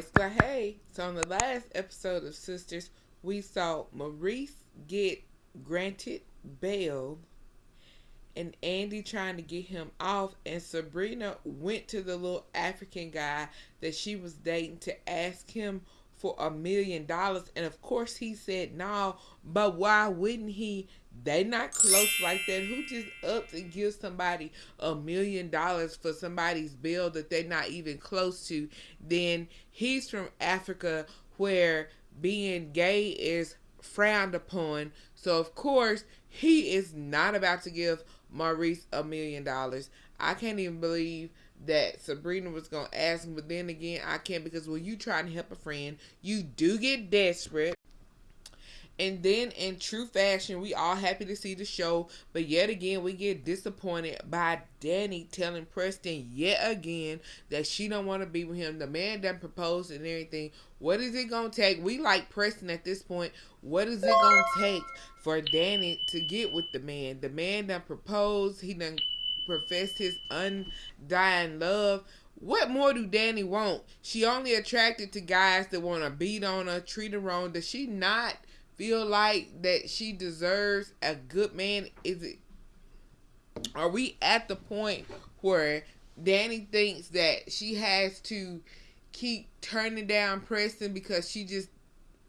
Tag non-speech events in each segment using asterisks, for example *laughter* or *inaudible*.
Scott, hey. So, on the last episode of Sistas, we saw Maurice get granted bail and Andi trying to get him off, and Sabrina went to the little African guy that she was dating to ask him for a million dollars, and of course he said no. But why wouldn't he? They not close like that. Who just ups and gives somebody a million dollars for somebody's bill that they're not even close to? Then he's from Africa where being gay is frowned upon. So of course he is not about to give Maurice a million dollars. I can't even believe that Sabrina was gonna ask him, but then again, I can't because when you try to help a friend, you do get desperate. And then in true fashion, we all happy to see the show, but yet again we get disappointed by Danni telling Preston yet again that she don't want to be with him. The man done proposed and everything. What is it gonna take? We like Preston at this point. What is it gonna take for Danni to get with the man? The man done proposed. He done professed his undying love. What more do Danni want? She only attracted to guys that want to beat on her, treat her wrong. Does she not feel like that she deserves a good man? Is it? Are we at the point where Danni thinks that she has to keep turning down Preston because she just,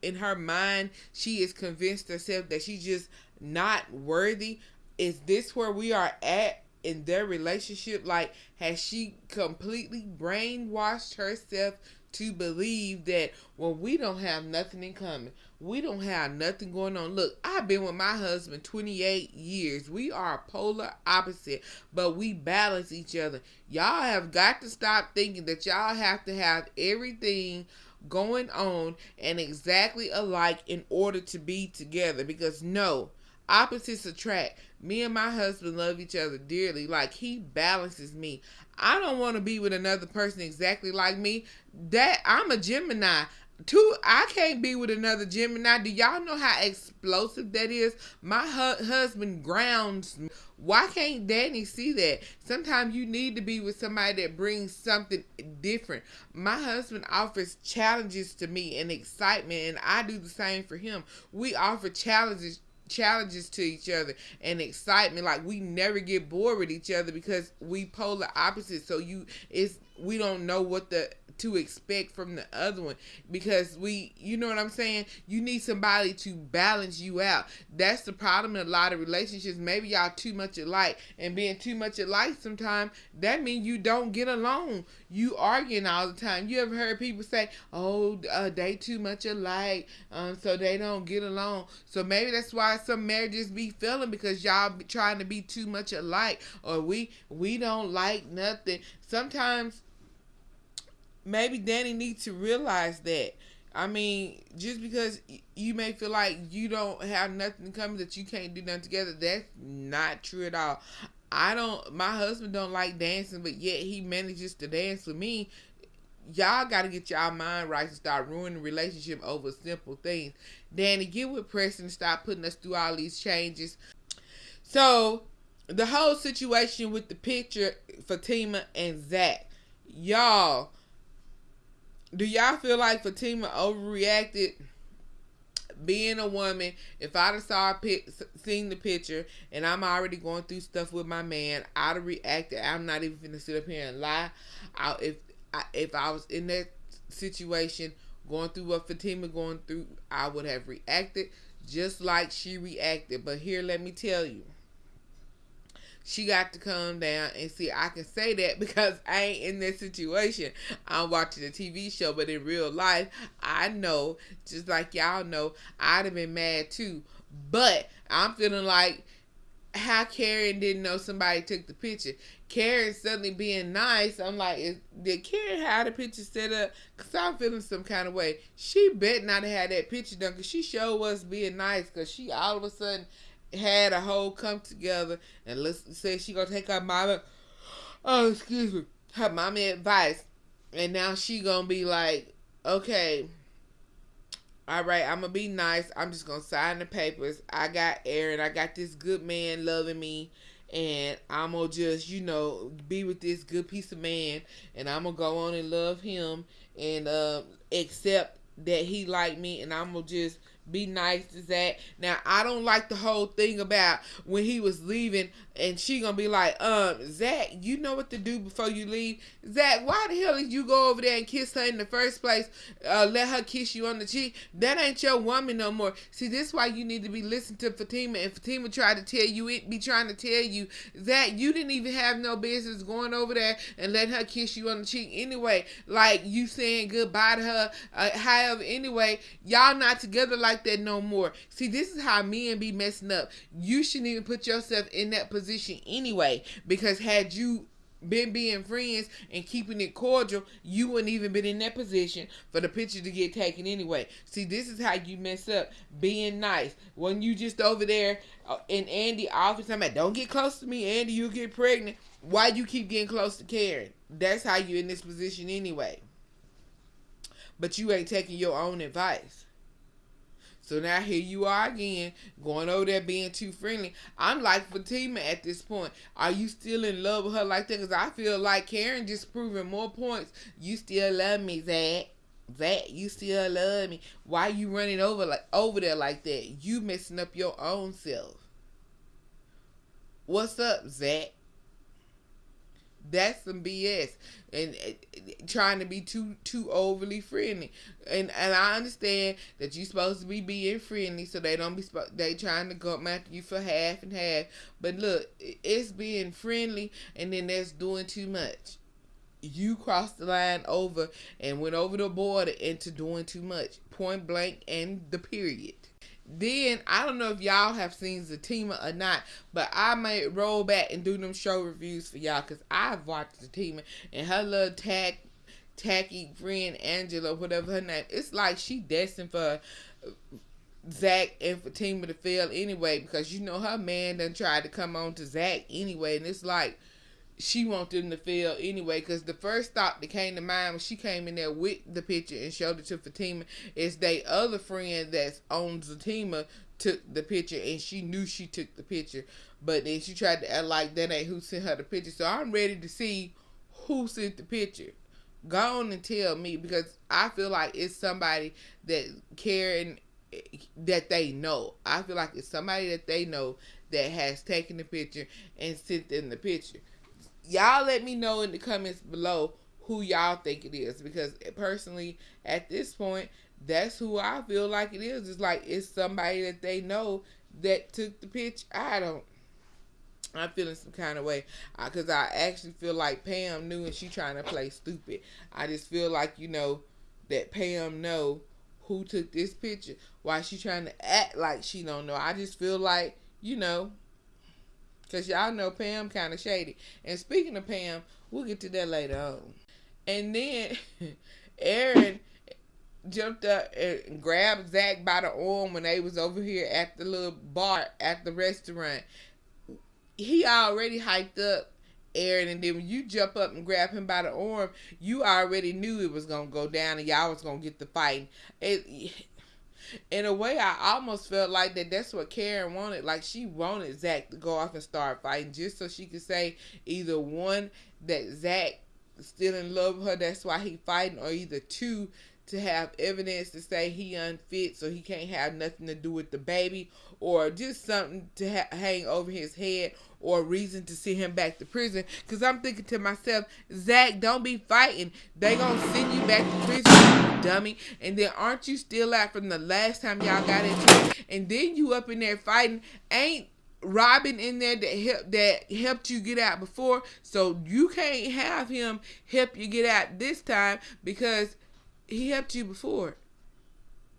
in her mind, she is convinced herself that she's just not worthy? Is this where we are at? In their relationship? Like, has she completely brainwashed herself to believe that well, we don't have nothing in common, we don't have nothing going on. Look, I've been with my husband 28 years. We are polar opposite, but we balance each other. Y'all have got to stop thinking that y'all have to have everything going on and exactly alike in order to be together because no, opposites attract. Me and my husband love each other dearly. Like he balances me. I don't want to be with another person exactly like me. That I'm a Gemini. Two, I can't be with another Gemini. Do y'all know how explosive that is? My hu- husband grounds me. Why can't Danni see that? Sometimes you need to be with somebody that brings something different. My husband offers challenges to me and excitement, and I do the same for him. We offer challenges challenges to each other and excitement. Like we never get bored with each other because we polar opposites. So you it's we don't know what the to expect from the other one. Because we you know what I'm saying? You need somebody to balance you out. That's the problem in a lot of relationships. Maybe y'all too much alike. And being too much alike sometimes that means you don't get along. You arguing all the time. You ever heard people say oh uh, they too much alike. Um, so they don't get along. So maybe that's why some marriages be failing because y'all be trying to be too much alike. Or we we don't like nothing. Sometimes maybe Danni needs to realize that. I mean, just because you may feel like you don't have nothing coming that you can't do nothing together, that's not true at all. I don't. My husband don't like dancing, but yet he manages to dance with me. Y'all got to get y'all mind right to start ruining relationship over simple things. Danni, get with Preston. And stop putting us through all these changes. So, the whole situation with the picture, Fatima and Zac, y'all do y'all feel like Fatima overreacted? Being a woman, if I'd have saw pic, seen the picture, and I'm already going through stuff with my man, I'd have reacted. I'm not even gonna sit up here and lie. I, if I, if I was in that situation, going through what Fatima going through, I would have reacted just like she reacted. But here, let me tell you she got to come down and see. I can say that *laughs* because I ain't in that situation. I'm watching a TV show, but in real life, I know, just like y'all know, I'd have been mad too. But I'm feeling like how Karen didn't know somebody took the picture. Karen suddenly being nice. I'm like, is, did Karen have the picture set up? Cause I'm feeling some kind of way. She bet not have had that picture done. Cause she showed us being nice. Cause she all of a sudden had a whole come together and let's say she gonna take her mama oh excuse me her mommy advice. And now she gonna be like okay all right i'm gonna be nice. I'm just gonna sign the papers. I got aaron. I got this good man loving me. And I'm gonna just, you know, be with this good piece of man, and I'm gonna go on and love him. And uh, accept that he like me, and I'm gonna just be nice to Zac. Now I don't like the whole thing about when he was leaving and she gonna be like, um, Zac, you know what to do before you leave. Zac, why the hell did you go over there and kiss her in the first place? Uh, let her kiss you on the cheek. That ain't your woman no more. See, this is why you need to be listening to Fatima. And Fatima tried to tell you it, be trying to tell you that you didn't even have no business going over there and let her kiss you on the cheek anyway. Like you saying goodbye to her. Uh, however, anyway, y'all not together like that no more. See, this is how men be messing up. You shouldn't even put yourself in that position position anyway because had you been being friends and keeping it cordial, you wouldn't even been in that position for the picture to get taken anyway. See, this is how you mess up being nice. When you just over there uh, and Andy often time don't get close to me, Andy, you get pregnant. Why you keep getting close to Karen? That's how you in this position anyway. But you ain't taking your own advice. So now here you are again, going over there being too friendly. I'm like Fatima at this point. Are you still in love with her like that? Because I feel like Karen just proving more points. You still love me, Zac. Zac, you still love me. Why you running over like over there like that? You messing up your own self. What's up, Zac? That's some BS and uh, trying to be too too overly friendly. And and I understand that you're supposed to be being friendly, so they don't be they trying to come after you for half and half. But look, it's being friendly, and then that's doing too much. You crossed the line over and went over the border into doing too much, point blank, and the period. Then I don't know if y'all have seen Zatima or not, but I may roll back and do them show reviews for y'all because I've watched Zatima and her little tack tacky friend Angela, whatever her name. It's like she destined for Zac and for Fatima to fail anyway because you know her man done tried to come on to Zac anyway, and it's like she want them to fail anyway. Because the first thought that came to mind when she came in there with the picture and showed it to Fatima is they other friend that's on Fatima took the picture and she knew she took the picture, but then she tried to act like that ain't who sent her the picture. So I'm ready to see who sent the picture. Go on and tell me because I feel like it's somebody that Karen that they know. I feel like it's somebody that they know that has taken the picture and sent in the picture y'all let me know in the comments below who y'all think it is because personally at this point that's who I feel like it is. It's like it's somebody that they know that took the pitch. I don't. I'm feeling some kind of way because I actually feel like Pam knew and she trying to play stupid. I just feel like you know that Pam know who took this picture. Why she trying to act like she don't know? I just feel like you know Cause y'all know Pam kind of shady. And speaking of Pam, we'll get to that later on. And then *laughs* Aaron jumped up and grabbed Zac by the arm when they was over here at the little bar at the restaurant. He already hyped up Aaron, and then when you jump up and grab him by the arm, you already knew it was gonna go down, and y'all was gonna get the fight. It, in a way, I almost felt like that that's what Karen wanted. Like she wanted Zac to go off and start fighting just so she could say either one that Zac still in love with her, that's why he fighting, or either two to have evidence to say he unfit so he can't have nothing to do with the baby or just something to ha- hang over his head or reason to send him back to prison. Because i'm thinking to myself zach don't be fighting. They gonna send you back to prison dummy and then aren't you still out from the last time y'all got into it and then you up in there fighting ain't Robin in there that help that helped you get out before, so you can't have him help you get out this time because he helped you before.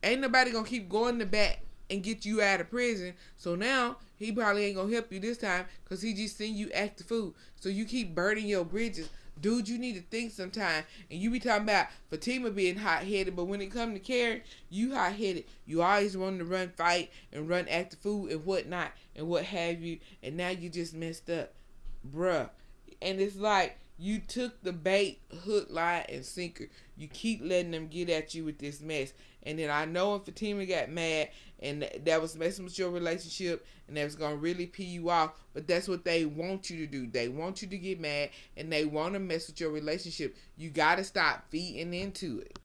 Ain't nobody gonna keep going to bat and get you out of prison. So now he probably ain't gonna help you this time because he just seen you act the fool. So you keep burning your bridges. Dude, you need to think sometime. And you be talking about Fatima being hot headed, but when it come to Karen, you hot headed. You always wanted to run fight and run after food and whatnot and what have you. And now you just messed up. Bruh. And it's like You took the bait, hook, line, and sinker. You keep letting them get at you with this mess. And then I know if Fatima got mad and that was messing with your relationship and that was gonna really pee you off, but that's what they want you to do. They want you to get mad and they want to mess with your relationship. You gotta stop feeding into it.